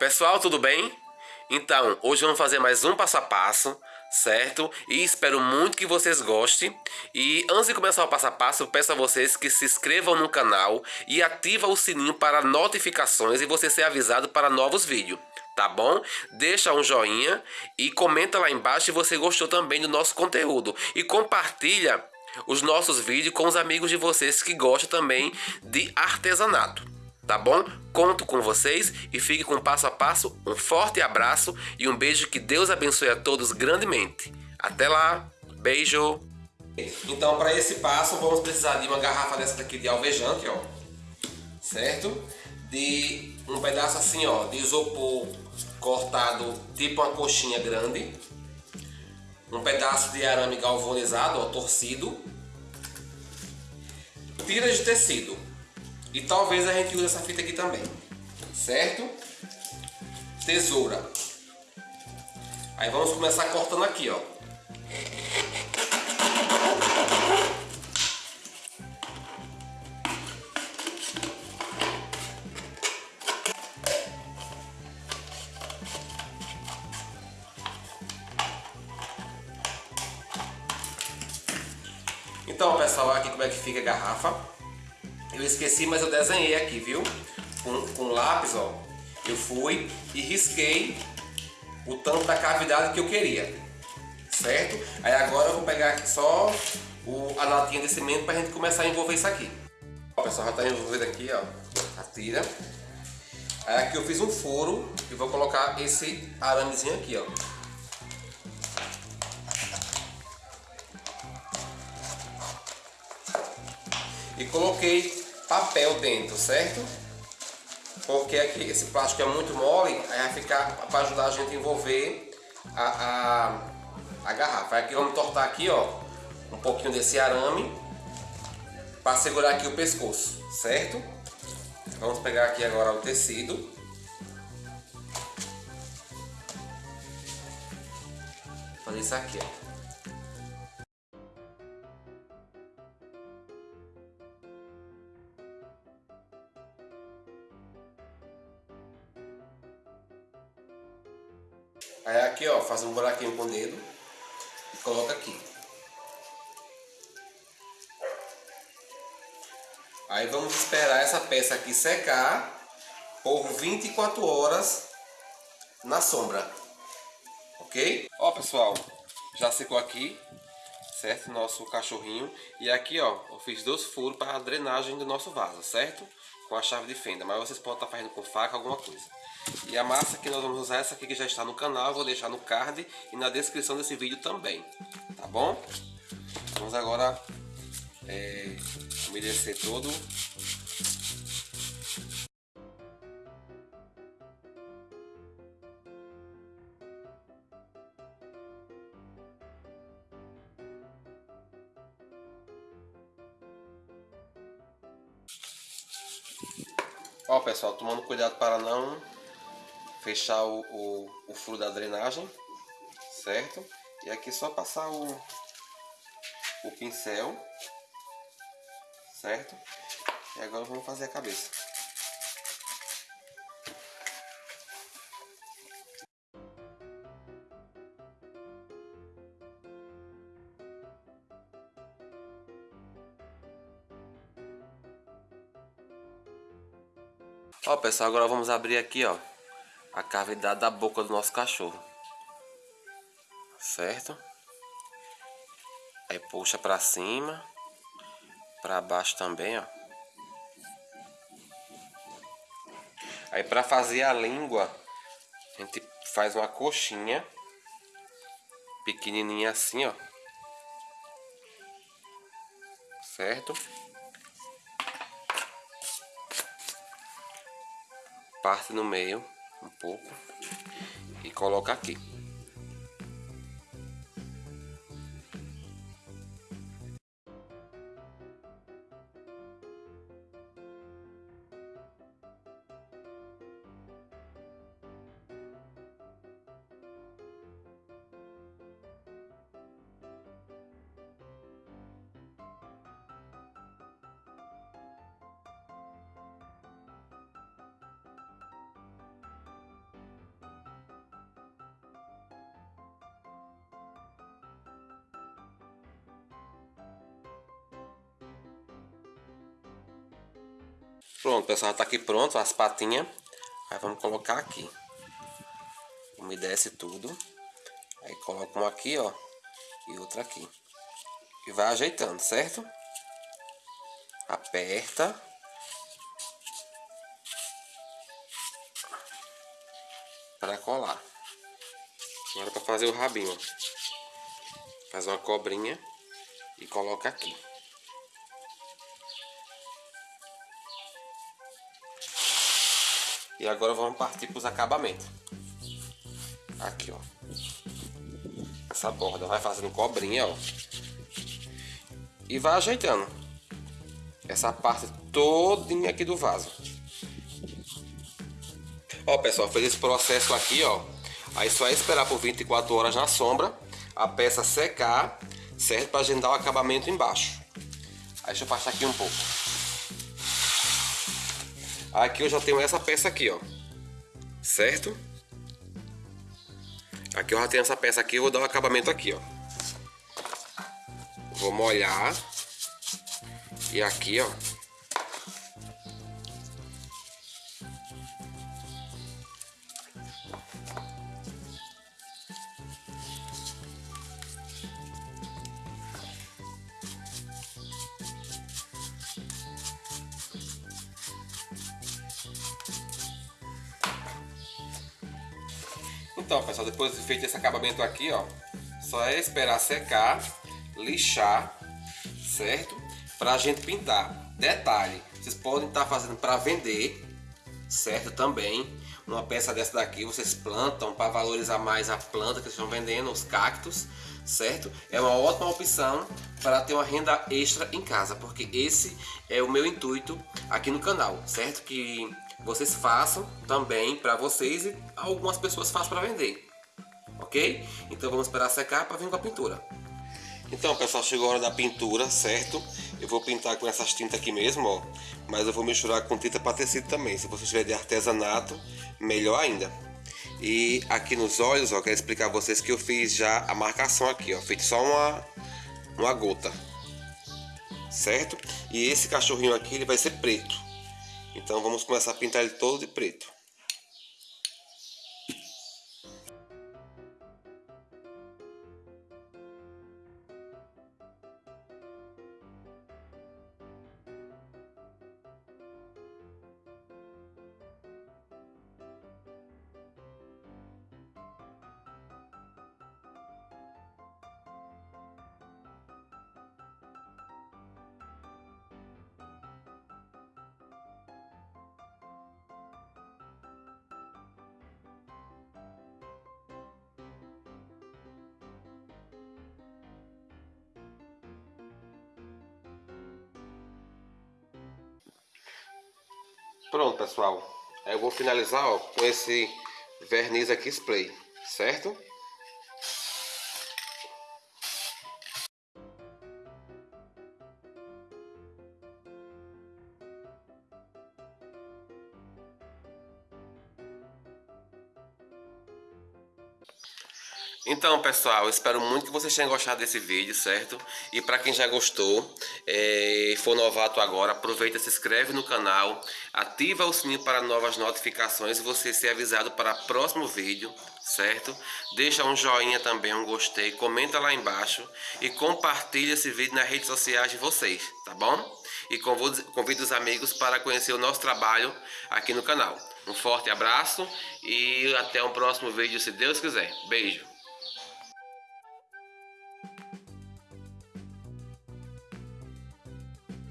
Pessoal, tudo bem? Então, hoje vamos fazer mais um passo a passo, certo? E espero muito que vocês gostem. E antes de começar o passo a passo, peço a vocês que se inscrevam no canal e ativem o sininho para notificações e você ser avisado para novos vídeos, tá bom? Deixa um joinha e comenta lá embaixo se você gostou também do nosso conteúdo. E compartilha os nossos vídeos com os amigos de vocês que gostam também de artesanato tá bom? Conto com vocês e fique com passo a passo. Um forte abraço e um beijo que Deus abençoe a todos grandemente. Até lá, beijo! Então, para esse passo, vamos precisar de uma garrafa dessa daqui de alvejante, ó, certo? De um pedaço assim, ó, de isopor cortado, tipo uma coxinha grande. Um pedaço de arame galvanizado, ó, torcido. Tiras de tecido, e talvez a gente use essa fita aqui também. Certo? Tesoura. Aí vamos começar cortando aqui, ó. Então, pessoal, aqui como é que fica a garrafa. Eu esqueci, mas eu desenhei aqui, viu? Com, com lápis, ó. Eu fui e risquei o tanto da cavidade que eu queria. Certo? Aí agora eu vou pegar só o, a latinha de cimento para a gente começar a envolver isso aqui. Ó, pessoal, já está envolvido aqui, ó. A tira. Aí aqui eu fiz um furo e vou colocar esse aramezinho aqui, ó. E coloquei papel dentro, certo? Porque aqui esse plástico é muito mole, aí vai ficar para ajudar a gente a envolver a, a, a garrafa. Aqui vamos tortar aqui, ó, um pouquinho desse arame para segurar aqui o pescoço, certo? Vamos pegar aqui agora o tecido. Fazer isso aqui, ó. Aí aqui, ó, faz um buraquinho com o dedo e coloca aqui. Aí vamos esperar essa peça aqui secar por 24 horas na sombra. Ok? Ó, pessoal, já secou aqui, certo? Nosso cachorrinho. E aqui, ó, eu fiz dois furos para a drenagem do nosso vaso, certo? Com a chave de fenda. Mas vocês podem estar fazendo com faca, alguma coisa. E a massa que nós vamos usar é essa aqui que já está no canal, vou deixar no card e na descrição desse vídeo também, tá bom? Vamos agora é, umedecer todo Ó pessoal, tomando cuidado para não fechar o, o, o furo da drenagem, certo? E aqui só passar o, o pincel, certo? E agora vamos fazer a cabeça. Ó pessoal, agora vamos abrir aqui ó a cavidade da boca do nosso cachorro. Certo? Aí puxa pra cima. Pra baixo também, ó. Aí pra fazer a língua, a gente faz uma coxinha. Pequenininha assim, ó. Certo? Parte no meio um pouco e coloca aqui. Pronto, pessoal, tá aqui pronto as patinhas. Aí vamos colocar aqui. Umedece tudo. Aí coloca um aqui, ó. E outra aqui. E vai ajeitando, certo? Aperta. Para colar. Agora para fazer o rabinho. Faz uma cobrinha e coloca aqui. E agora vamos partir para os acabamentos. Aqui, ó. Essa borda vai fazendo cobrinha, ó. E vai ajeitando. Essa parte todinha aqui do vaso. Ó, pessoal, fez esse processo aqui, ó. Aí só é esperar por 24 horas na sombra, a peça secar, certo? Pra gente dar o acabamento embaixo. Aí deixa eu passar aqui um pouco. Aqui eu já tenho essa peça aqui, ó. Certo? Aqui eu já tenho essa peça aqui, eu vou dar o um acabamento aqui, ó. Vou molhar. E aqui, ó. Então, pessoal, depois de feito esse acabamento aqui, ó, só é esperar secar, lixar, certo? Pra gente pintar. Detalhe, vocês podem estar tá fazendo para vender, certo? Também, uma peça dessa daqui vocês plantam para valorizar mais a planta que estão vendendo, os cactos, certo? É uma ótima opção para ter uma renda extra em casa, porque esse é o meu intuito aqui no canal, certo? Que vocês façam também para vocês e algumas pessoas façam para vender. Ok? Então vamos esperar secar para vir com a pintura. Então pessoal, chegou a hora da pintura, certo? Eu vou pintar com essas tintas aqui mesmo, ó. Mas eu vou misturar com tinta para tecido também. Se você tiver de artesanato, melhor ainda. E aqui nos olhos, ó, quero explicar a vocês que eu fiz já a marcação aqui, ó. Feito só uma, uma gota. Certo? E esse cachorrinho aqui, ele vai ser preto. Então vamos começar a pintar ele todo de preto. Pronto, pessoal. Eu vou finalizar ó, com esse verniz aqui spray, certo? Então, pessoal, espero muito que vocês tenham gostado desse vídeo, certo? E para quem já gostou é, for novato agora, aproveita, se inscreve no canal, ativa o sininho para novas notificações e você ser avisado para o próximo vídeo, certo? Deixa um joinha também, um gostei, comenta lá embaixo e compartilha esse vídeo nas redes sociais de vocês, tá bom? E convido os amigos para conhecer o nosso trabalho aqui no canal. Um forte abraço e até o próximo vídeo, se Deus quiser. Beijo!